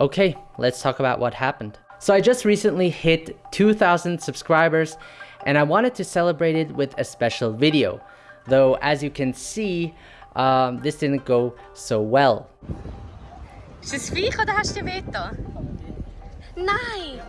Okay, let's talk about what happened. So I just recently hit 2,000 subscribers and I wanted to celebrate it with a special video. Though as you can see, um, this didn't go so well. Ist das Viech oder hast du dir weh Nein!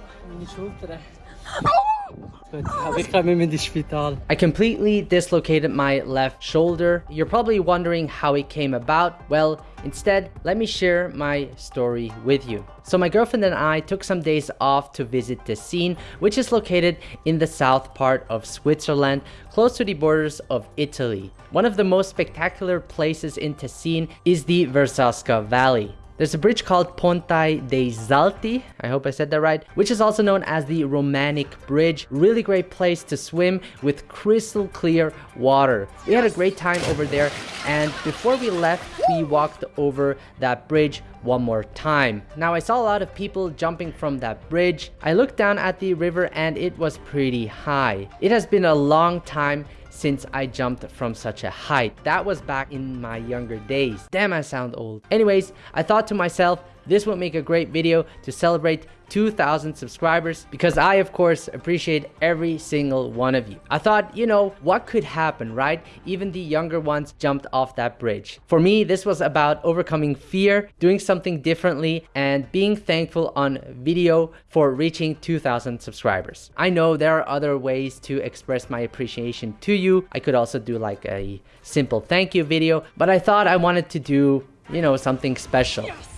I completely dislocated my left shoulder. You're probably wondering how it came about. Well, instead, let me share my story with you. So my girlfriend and I took some days off to visit Tessin, which is located in the south part of Switzerland, close to the borders of Italy. One of the most spectacular places in Tessin is the Verzasca Valley. There's a bridge called Ponte dei Salti, I hope I said that right, which is also known as the Romanic Bridge. Really great place to swim with crystal clear water. We had a great time over there and before we left, we walked over that bridge one more time. Now I saw a lot of people jumping from that bridge. I looked down at the river and it was pretty high. It has been a long time since I jumped from such a height. That was back in my younger days. Damn, I sound old. Anyways, I thought to myself, this would make a great video to celebrate 2,000 subscribers because I, of course, appreciate every single one of you. I thought, you know, what could happen, right? Even the younger ones jumped off that bridge. For me, this was about overcoming fear, doing something differently, and being thankful on video for reaching 2,000 subscribers. I know there are other ways to express my appreciation to you. I could also do like a simple thank you video, but I thought I wanted to do, you know, something special. Yes.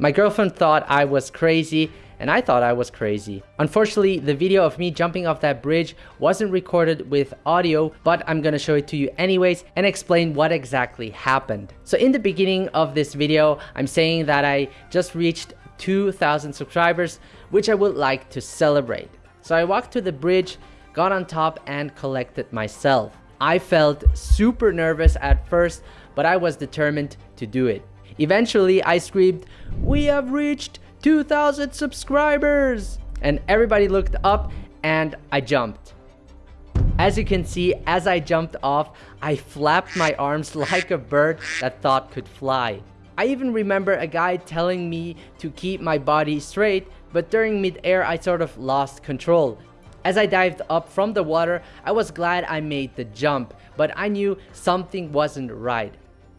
My girlfriend thought I was crazy and I thought I was crazy. Unfortunately, the video of me jumping off that bridge wasn't recorded with audio, but I'm gonna show it to you anyways and explain what exactly happened. So in the beginning of this video, I'm saying that I just reached 2,000 subscribers, which I would like to celebrate. So I walked to the bridge, got on top and collected myself. I felt super nervous at first, but I was determined to do it. Eventually, I screamed, we have reached 2,000 subscribers! And everybody looked up and I jumped. As you can see, as I jumped off, I flapped my arms like a bird that thought could fly. I even remember a guy telling me to keep my body straight, but during mid-air I sort of lost control. As I dived up from the water, I was glad I made the jump, but I knew something wasn't right.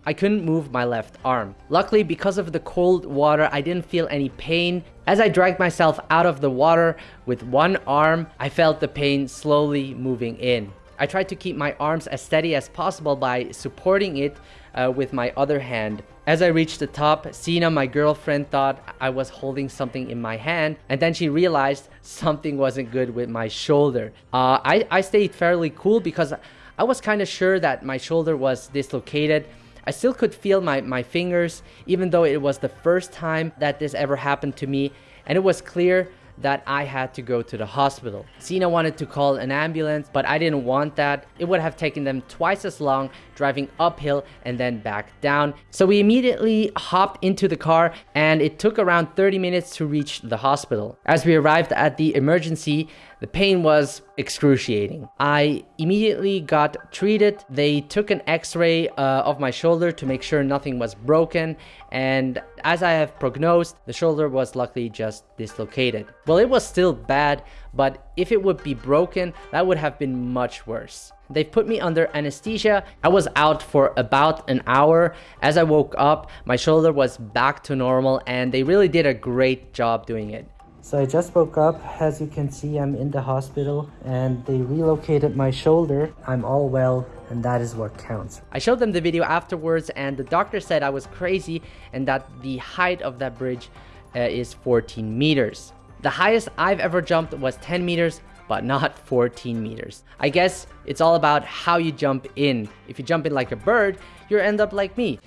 I couldn't move my left arm. Luckily, because of the cold water, I didn't feel any pain. As I dragged myself out of the water with one arm, I felt the pain slowly moving in. I tried to keep my arms as steady as possible by supporting it uh, with my other hand. As I reached the top, Sina, my girlfriend, thought I was holding something in my hand, and then she realized something wasn't good with my shoulder. Uh, I, I stayed fairly cool because I was kind of sure that my shoulder was dislocated I still could feel my, my fingers, even though it was the first time that this ever happened to me. And it was clear that I had to go to the hospital. Sina wanted to call an ambulance, but I didn't want that. It would have taken them twice as long driving uphill and then back down. So we immediately hopped into the car and it took around 30 minutes to reach the hospital. As we arrived at the emergency, the pain was excruciating. I immediately got treated. They took an x-ray uh, of my shoulder to make sure nothing was broken. And as I have prognosed, the shoulder was luckily just dislocated. Well, it was still bad, but if it would be broken, that would have been much worse. They put me under anesthesia. I was out for about an hour. As I woke up, my shoulder was back to normal and they really did a great job doing it. So I just woke up. As you can see, I'm in the hospital and they relocated my shoulder. I'm all well and that is what counts. I showed them the video afterwards and the doctor said I was crazy and that the height of that bridge uh, is 14 meters. The highest I've ever jumped was 10 meters, but not 14 meters. I guess it's all about how you jump in. If you jump in like a bird, you'll end up like me.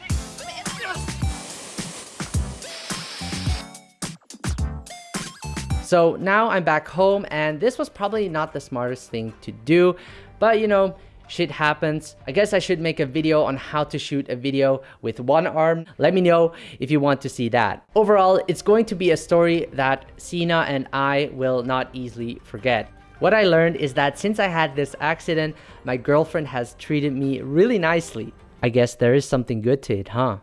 So now I'm back home and this was probably not the smartest thing to do, but you know, shit happens. I guess I should make a video on how to shoot a video with one arm. Let me know if you want to see that. Overall, it's going to be a story that Sina and I will not easily forget. What I learned is that since I had this accident, my girlfriend has treated me really nicely. I guess there is something good to it, huh?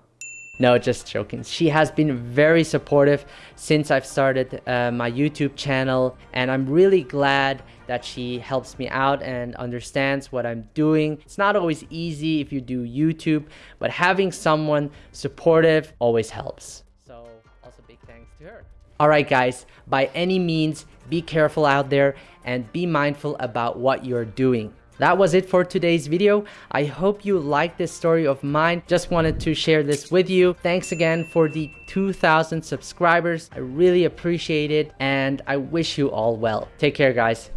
No, just joking. She has been very supportive since I've started uh, my YouTube channel, and I'm really glad that she helps me out and understands what I'm doing. It's not always easy if you do YouTube, but having someone supportive always helps. So, also big thanks to her. Alright, guys, by any means, be careful out there and be mindful about what you're doing. That was it for today's video. I hope you liked this story of mine. Just wanted to share this with you. Thanks again for the 2000 subscribers. I really appreciate it and I wish you all well. Take care guys.